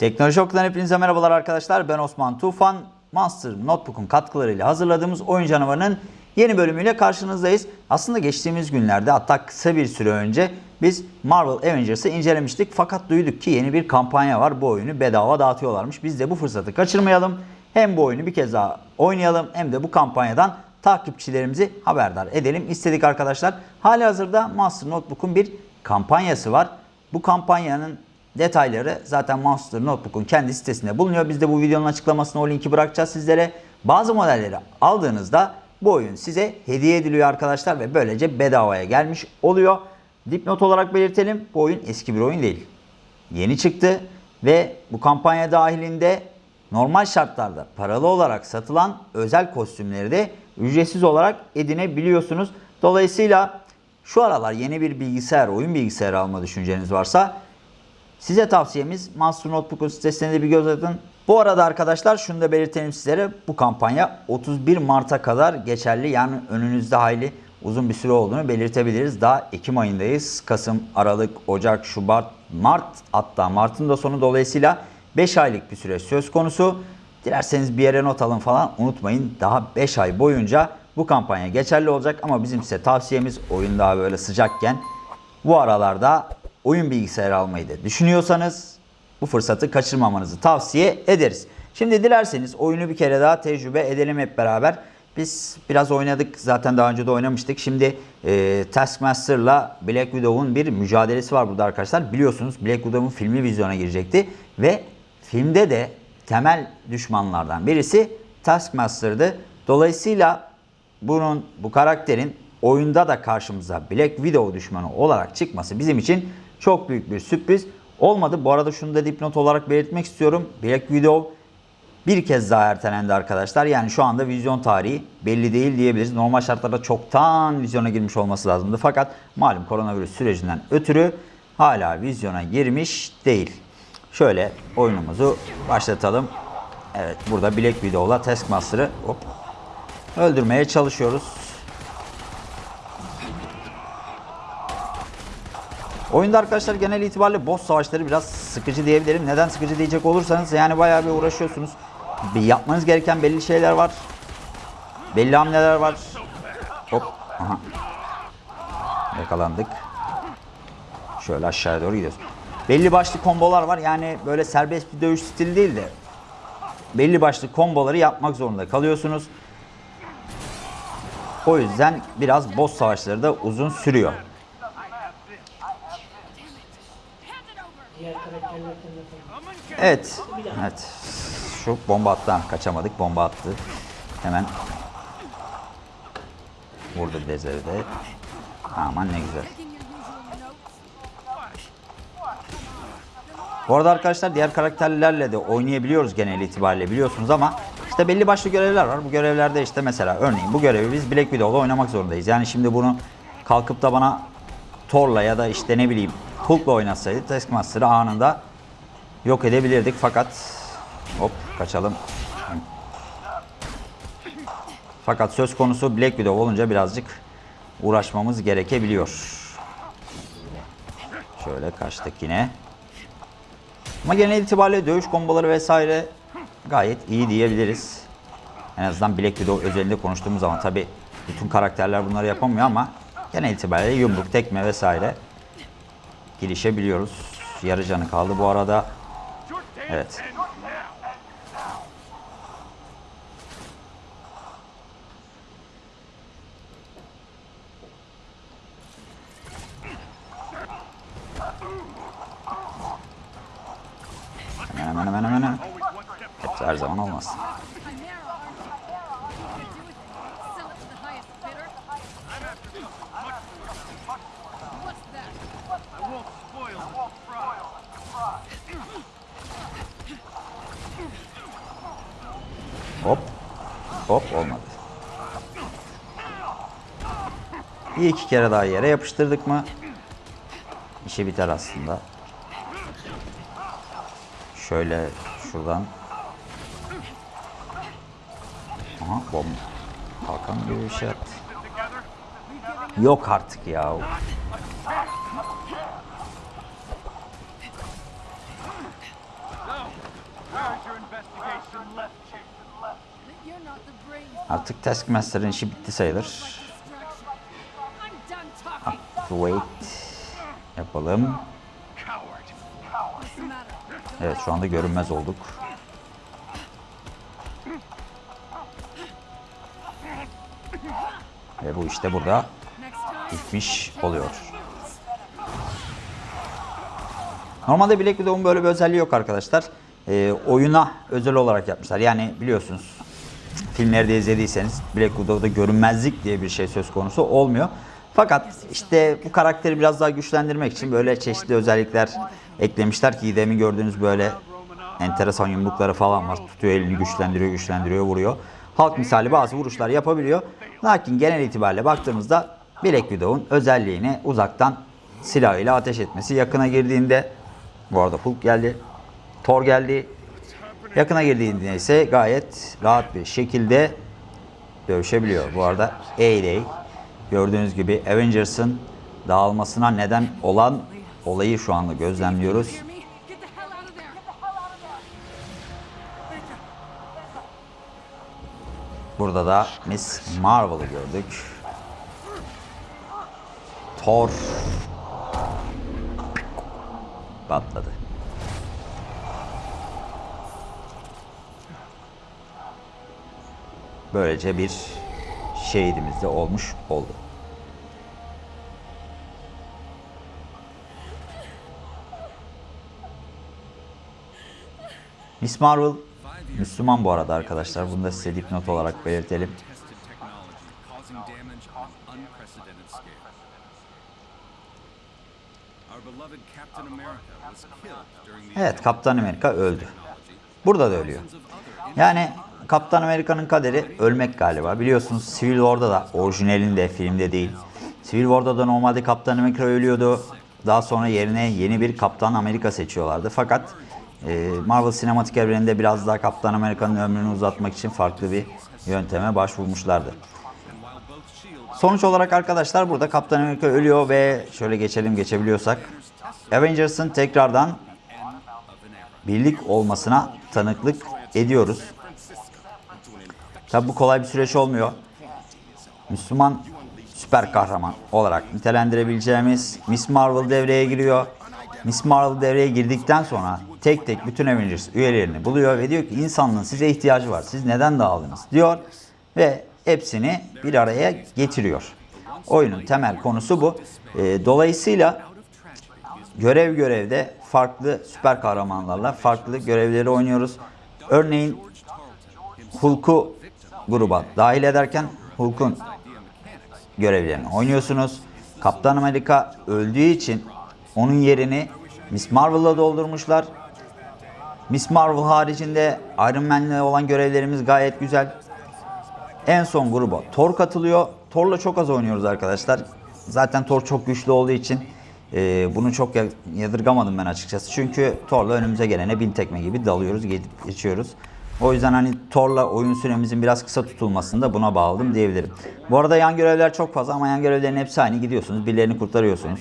Teknoloji Okulu'dan hepinize merhabalar arkadaşlar. Ben Osman Tufan. Monster Notebook'un katkılarıyla hazırladığımız Oyun Canavarı'nın yeni bölümüyle karşınızdayız. Aslında geçtiğimiz günlerde hatta kısa bir süre önce biz Marvel Avengers'ı incelemiştik. Fakat duyduk ki yeni bir kampanya var. Bu oyunu bedava dağıtıyorlarmış. Biz de bu fırsatı kaçırmayalım. Hem bu oyunu bir kez daha oynayalım hem de bu kampanyadan takipçilerimizi haberdar edelim istedik arkadaşlar. Hali hazırda Monster Notebook'un bir kampanyası var. Bu kampanyanın detayları zaten Monster Notebook'un kendi sitesinde bulunuyor. Biz de bu videonun açıklamasına o linki bırakacağız sizlere. Bazı modelleri aldığınızda bu oyun size hediye ediliyor arkadaşlar ve böylece bedavaya gelmiş oluyor. Dipnot olarak belirtelim bu oyun eski bir oyun değil. Yeni çıktı ve bu kampanya dahilinde normal şartlarda paralı olarak satılan özel kostümleri de ücretsiz olarak edinebiliyorsunuz. Dolayısıyla şu aralar yeni bir bilgisayar, oyun bilgisayarı alma düşünceniz varsa size tavsiyemiz Monster Notebook'un sitesine de bir göz atın. Bu arada arkadaşlar şunu da belirtelim sizlere. Bu kampanya 31 Mart'a kadar geçerli. Yani önünüzde hayli uzun bir süre olduğunu belirtebiliriz. Daha Ekim ayındayız. Kasım, Aralık, Ocak, Şubat, Mart hatta Mart'ın da sonu dolayısıyla 5 aylık bir süre söz konusu. Dilerseniz bir yere not alın falan unutmayın. Daha 5 ay boyunca bu kampanya geçerli olacak ama bizim size tavsiyemiz oyun daha böyle sıcakken bu aralarda oyun bilgisayarı almayı da düşünüyorsanız bu fırsatı kaçırmamanızı tavsiye ederiz. Şimdi dilerseniz oyunu bir kere daha tecrübe edelim hep beraber. Biz biraz oynadık zaten daha önce de oynamıştık. Şimdi e, Taskmaster'la Black Widow'un bir mücadelesi var burada arkadaşlar. Biliyorsunuz Black Widow'un filmi vizyona girecekti ve filmde de temel düşmanlardan birisi Taskmaster'dı. Dolayısıyla bunun bu karakterin oyunda da karşımıza Black Widow düşmanı olarak çıkması bizim için çok büyük bir sürpriz olmadı. Bu arada şunu da dipnot olarak belirtmek istiyorum. Black Widow bir kez daha ertelendi arkadaşlar. Yani şu anda vizyon tarihi belli değil diyebiliriz. Normal şartlarda çoktan vizyona girmiş olması lazımdı. Fakat malum koronavirüs sürecinden ötürü hala vizyona girmiş değil. Şöyle oyunumuzu başlatalım. Evet burada Black Widow'la Taskmaster'ı öldürmeye çalışıyoruz. Oyunda arkadaşlar genel itibariyle boss savaşları biraz sıkıcı diyebilirim. Neden sıkıcı diyecek olursanız yani bayağı bir uğraşıyorsunuz. Bir yapmanız gereken belli şeyler var. Belli hamleler var. Hop. Aha. Yakalandık. Şöyle aşağıya doğru gidiyoruz. Belli başlı kombolar var. Yani böyle serbest bir dövüş stili değil de belli başlı komboları yapmak zorunda kalıyorsunuz. O yüzden biraz boss savaşları da uzun sürüyor. Diğer karakterlerden de Evet. Evet. Şu bomba attı. Kaçamadık. Bomba attı. Hemen vurdu Dezer'i de. Aman ne güzel. Bu arada arkadaşlar diğer karakterlerle de oynayabiliyoruz genel itibariyle biliyorsunuz ama işte belli başlı görevler var. Bu görevlerde işte mesela örneğin bu görevi biz Black Widow'la oynamak zorundayız. Yani şimdi bunu kalkıp da bana Thor'la ya da işte ne bileyim Hulk'la oynasaydı Taskmaster'ı anında yok edebilirdik fakat hop kaçalım. Fakat söz konusu Black Widow olunca birazcık uğraşmamız gerekebiliyor. Şöyle kaçtık yine. Ama genel itibariyle dövüş komboları vesaire gayet iyi diyebiliriz. En azından Black Widow özelinde konuştuğumuz zaman tabi bütün karakterler bunları yapamıyor ama genel itibariyle yumruk, tekme vesaire girişebiliyoruz. Yarı canı kaldı bu arada. Evet. Hemen hemen hemen hemen. Hepsi her zaman olmaz. Hop. Hop olmadı. Bir iki kere daha yere yapıştırdık mı işi biter aslında. Şöyle şuradan. Aha bomba. Kalkan gibi bir şey attı. Yok artık ya. Artık Taskmaster'ın işi bitti sayılır. Talking. Wait yapalım. Evet şu anda görünmez olduk. Ve bu işte burada bitmiş oluyor. Normalde Black Widow'un böyle bir özelliği yok arkadaşlar. Ee, oyuna özel olarak yapmışlar. Yani biliyorsunuz filmleri de izlediyseniz Black Widow'da görünmezlik diye bir şey söz konusu olmuyor. Fakat işte bu karakteri biraz daha güçlendirmek için böyle çeşitli özellikler eklemişler ki demin gördüğünüz böyle enteresan yumrukları falan var. Tutuyor elini güçlendiriyor, güçlendiriyor, vuruyor. Halk misali bazı vuruşlar yapabiliyor. Lakin genel itibariyle baktığımızda Black Widow'un özelliğini uzaktan silahıyla ateş etmesi. Yakına girdiğinde bu arada Hulk geldi. Thor geldi. Yakına girdiğinde ise gayet rahat bir şekilde dövüşebiliyor. Bu arada A-Day gördüğünüz gibi Avengers'ın dağılmasına neden olan olayı şu anda gözlemliyoruz. Burada da Miss Marvel'ı gördük. Thor patladı. Böylece bir şehidimiz de olmuş oldu. Miss Marvel Müslüman bu arada arkadaşlar. Bunu da size dipnot olarak belirtelim. Evet Kaptan Amerika öldü. Burada da ölüyor. Yani Kaptan Amerika'nın kaderi ölmek galiba. Biliyorsunuz Civil War'da da orijinalinde filmde değil. Civil War'da da normalde Kaptan Amerika ölüyordu. Daha sonra yerine yeni bir Kaptan Amerika seçiyorlardı. Fakat e, Marvel sinematik evreninde biraz daha Kaptan Amerika'nın ömrünü uzatmak için farklı bir yönteme başvurmuşlardı. Sonuç olarak arkadaşlar burada Kaptan Amerika ölüyor ve şöyle geçelim geçebiliyorsak Avengers'ın tekrardan birlik olmasına tanıklık ediyoruz. Tabi bu kolay bir süreç olmuyor. Müslüman süper kahraman olarak nitelendirebileceğimiz Miss Marvel devreye giriyor. Miss Marvel devreye girdikten sonra tek tek bütün Avengers üyelerini buluyor ve diyor ki insanlığın size ihtiyacı var. Siz neden dağıldınız diyor ve hepsini bir araya getiriyor. Oyunun temel konusu bu. Ee, dolayısıyla görev görevde farklı süper kahramanlarla farklı görevleri oynuyoruz. Örneğin Hulk'u gruba dahil ederken Hulk'un görevlerini oynuyorsunuz. Kaptan Amerika öldüğü için onun yerini Miss Marvel'la doldurmuşlar. Miss Marvel haricinde Iron Man'le olan görevlerimiz gayet güzel. En son gruba Thor katılıyor. Thor'la çok az oynuyoruz arkadaşlar. Zaten Thor çok güçlü olduğu için e, bunu çok ya- yadırgamadım ben açıkçası. Çünkü Thor'la önümüze gelene bin tekme gibi dalıyoruz, geçiyoruz. O yüzden hani Thor'la oyun süremizin biraz kısa tutulmasını da buna bağladım diyebilirim. Bu arada yan görevler çok fazla ama yan görevlerin hepsi aynı. Gidiyorsunuz, birilerini kurtarıyorsunuz.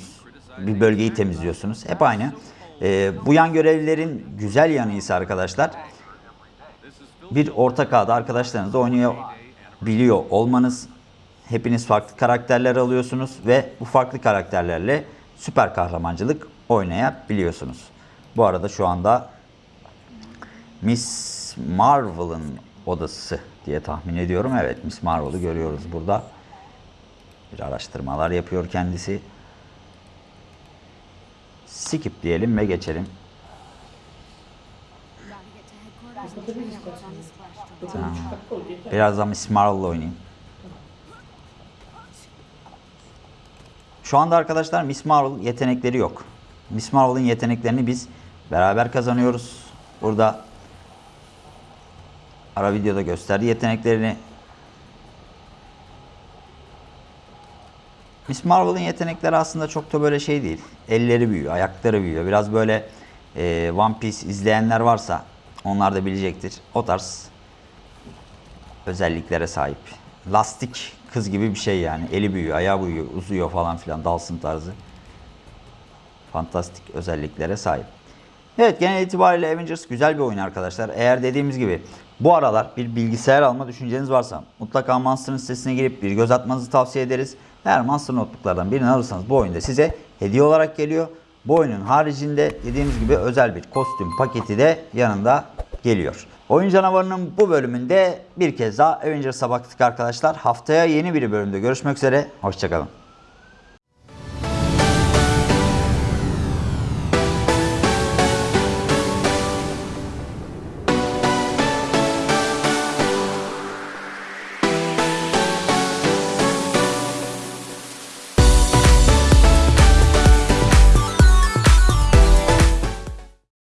Bir bölgeyi temizliyorsunuz. Hep aynı. E, bu yan görevlerin güzel yanı ise arkadaşlar bir ortak ağda arkadaşlarınızla oynuyor biliyor olmanız. Hepiniz farklı karakterler alıyorsunuz ve bu farklı karakterlerle süper kahramancılık oynayabiliyorsunuz. Bu arada şu anda Miss Marvel'ın odası diye tahmin ediyorum. Evet Miss Marvel'ı görüyoruz burada. Bir araştırmalar yapıyor kendisi. Skip diyelim ve geçelim. Tamam. Birazdan Miss Marvel'la oynayayım. Şu anda arkadaşlar Miss Marvel yetenekleri yok. Miss Marvel'ın yeteneklerini biz beraber kazanıyoruz. Burada ara videoda gösterdi yeteneklerini. Miss Marvel'ın yetenekleri aslında çok da böyle şey değil. Elleri büyüyor, ayakları büyüyor. Biraz böyle e, One Piece izleyenler varsa onlar da bilecektir. O tarz özelliklere sahip. Lastik kız gibi bir şey yani. Eli büyüyor, ayağı büyüyor, uzuyor falan filan. Dalsın tarzı. Fantastik özelliklere sahip. Evet genel itibariyle Avengers güzel bir oyun arkadaşlar. Eğer dediğimiz gibi bu aralar bir bilgisayar alma düşünceniz varsa mutlaka Monster'ın sitesine girip bir göz atmanızı tavsiye ederiz. Eğer Monster Notebook'lardan birini alırsanız bu oyunda size hediye olarak geliyor. Bu oyunun haricinde dediğimiz gibi özel bir kostüm paketi de yanında geliyor. Oyun canavarının bu bölümünde bir kez daha Avengers'a baktık arkadaşlar. Haftaya yeni bir bölümde görüşmek üzere. Hoşçakalın.